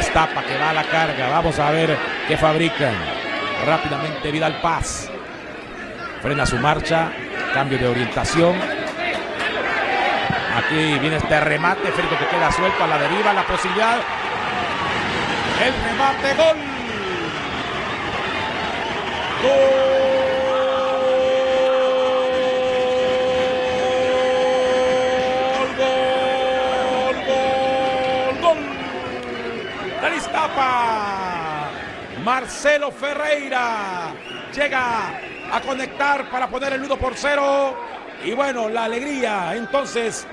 Iztapa que va a la carga. Vamos a ver qué fabrican. Rápidamente Vidal Paz. Frena su marcha. Cambio de orientación. Aquí viene este remate. Férico que queda suelto a la deriva. La posibilidad. El remate. Gol. Gol. Gol. Gol. Gol. Del Iztapa. Marcelo Ferreira llega a conectar para poner el 1 por 0. Y bueno, la alegría entonces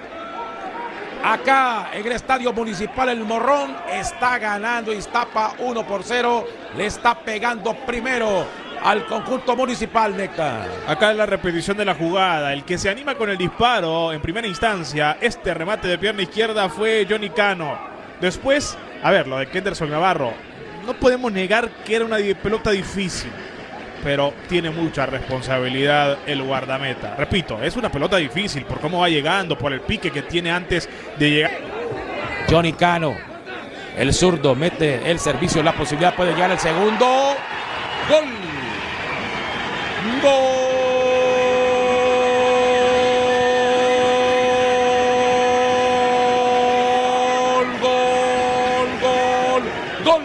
acá en el Estadio Municipal El Morrón está ganando Iztapa 1 por 0. Le está pegando primero al conjunto municipal, Nectar. Acá es la repetición de la jugada. El que se anima con el disparo en primera instancia, este remate de pierna izquierda fue Johnny Cano. Después, a ver, lo de Kenderson Navarro. No podemos negar que era una pelota difícil pero tiene mucha responsabilidad el guardameta. Repito, es una pelota difícil por cómo va llegando, por el pique que tiene antes de llegar. Johnny Cano, el zurdo, mete el servicio, la posibilidad puede llegar el segundo. Gol. Gol. Gol. Gol. Gol.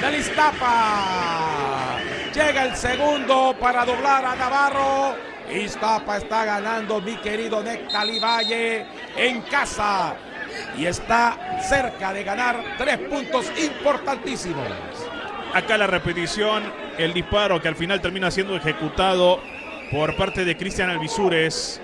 Del Iztapa. Llega el segundo para doblar a Navarro. Iztapa está ganando mi querido Nectali Valle en casa. Y está cerca de ganar tres puntos importantísimos. Acá la repetición, el disparo que al final termina siendo ejecutado por parte de Cristian Alvisures.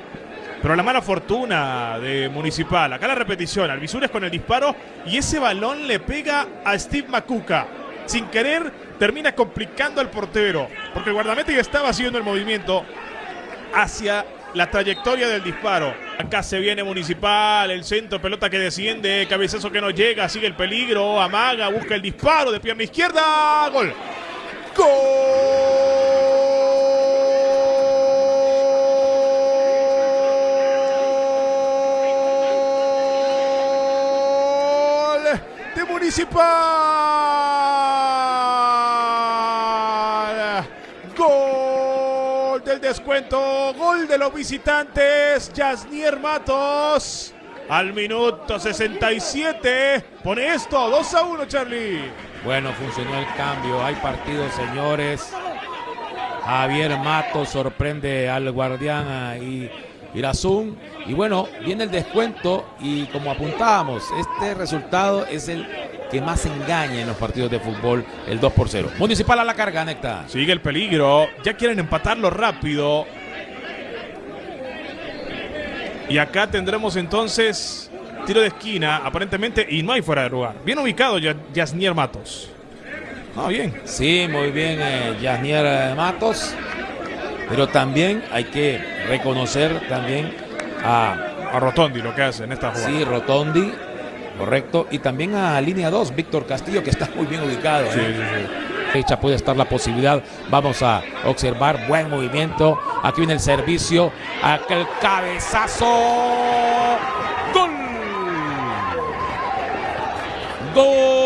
Pero la mala fortuna de Municipal. Acá la repetición, Alvisures con el disparo y ese balón le pega a Steve Macuca. Sin querer termina complicando al portero. Porque el guardameta ya estaba haciendo el movimiento hacia la trayectoria del disparo. Acá se viene Municipal, el centro, pelota que desciende, cabezazo que no llega, sigue el peligro, amaga, busca el disparo de pierna izquierda, gol. Gol Municipal. Gol del descuento, gol de los visitantes, Yasnier Matos. Al minuto 67 pone esto 2 a 1, Charlie. Bueno, funcionó el cambio. Hay partidos, señores. Javier Matos sorprende al guardián y Irazún. Y bueno, viene el descuento y como apuntábamos, este resultado es el que más engaña en los partidos de fútbol, el 2 por 0. Municipal a la carga, Necta. Sigue el peligro. Ya quieren empatarlo rápido. Y acá tendremos entonces tiro de esquina, aparentemente, y no hay fuera de lugar. Bien ubicado ya Yasnier Matos. Ah, bien. Sí, muy bien, eh, Yasnier eh, Matos. Pero también hay que reconocer también a, A Rotondi lo que hace en esta jugada. sí, Rotondi, correcto, y también a línea 2, Víctor Castillo, que está muy bien ubicado. Sí, ¿eh? sí, sí. fecha puede estar la posibilidad. Vamos a observar buen movimiento. Aquí viene el servicio. Aquel cabezazo. Gol. Gol.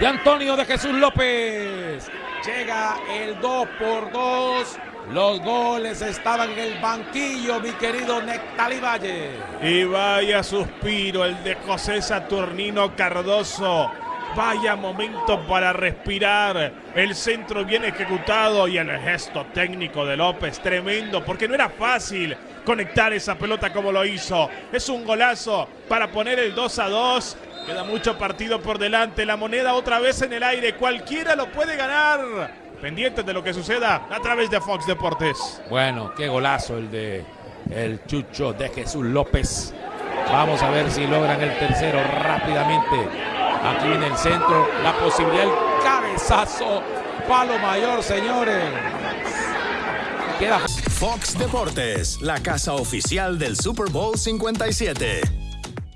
De Antonio de Jesús López. Llega el 2 por 2. Los goles estaban en el banquillo, mi querido Nectali Valle. Y vaya suspiro el de José Saturnino Cardoso. Vaya momento para respirar. El centro bien ejecutado y el gesto técnico de López tremendo porque no era fácil conectar esa pelota como lo hizo. Es un golazo para poner el 2 a 2. Queda mucho partido por delante. La moneda otra vez en el aire. Cualquiera lo puede ganar. Pendientes de lo que suceda a través de Fox Deportes. Bueno, qué golazo el de el Chucho de Jesús López. Vamos a ver si logran el tercero rápidamente. Aquí en el centro, la posibilidad, el cabezazo, palo mayor, señores. Queda Fox Deportes, la casa oficial del Super Bowl 57.